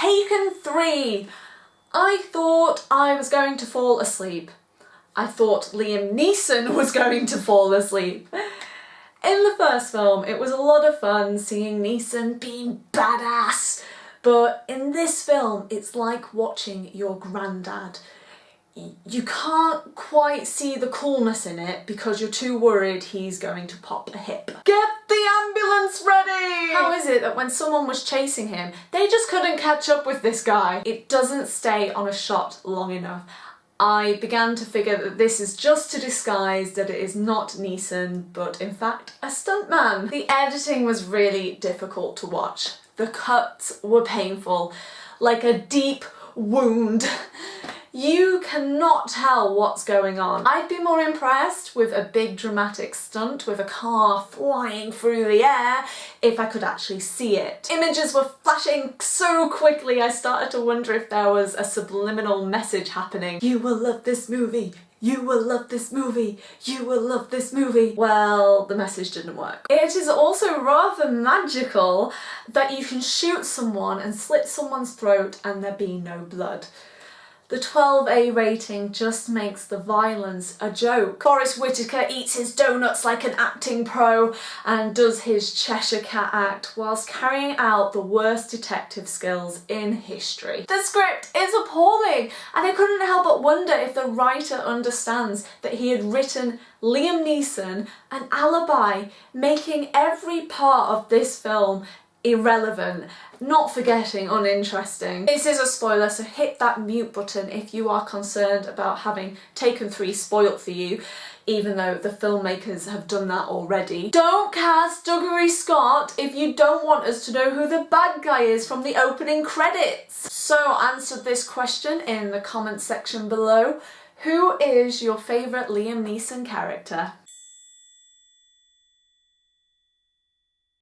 Taken 3! I thought I was going to fall asleep. I thought Liam Neeson was going to fall asleep. In the first film, it was a lot of fun seeing Neeson being badass, but in this film, it's like watching your granddad. You can't quite see the coolness in it because you're too worried he's going to pop a hip. Get the ambulance ready! How is it that when someone was chasing him, they just couldn't catch up with this guy? It doesn't stay on a shot long enough. I began to figure that this is just to disguise that it is not Neeson, but in fact a stuntman. The editing was really difficult to watch. The cuts were painful, like a deep wound. You cannot tell what's going on. I'd be more impressed with a big dramatic stunt with a car flying through the air if I could actually see it. Images were flashing so quickly I started to wonder if there was a subliminal message happening. You will love this movie, you will love this movie, you will love this movie. Well, the message didn't work. It is also rather magical that you can shoot someone and slit someone's throat and there be no blood. The 12A rating just makes the violence a joke. Forest Whitaker eats his donuts like an acting pro and does his Cheshire Cat act whilst carrying out the worst detective skills in history. The script is appalling and I couldn't help but wonder if the writer understands that he had written Liam Neeson an alibi, making every part of this film irrelevant, not forgetting uninteresting. This is a spoiler so hit that mute button if you are concerned about having Taken 3 spoilt for you even though the filmmakers have done that already. Don't cast Dougray Scott if you don't want us to know who the bad guy is from the opening credits. So answer this question in the comments section below. Who is your favourite Liam Neeson character?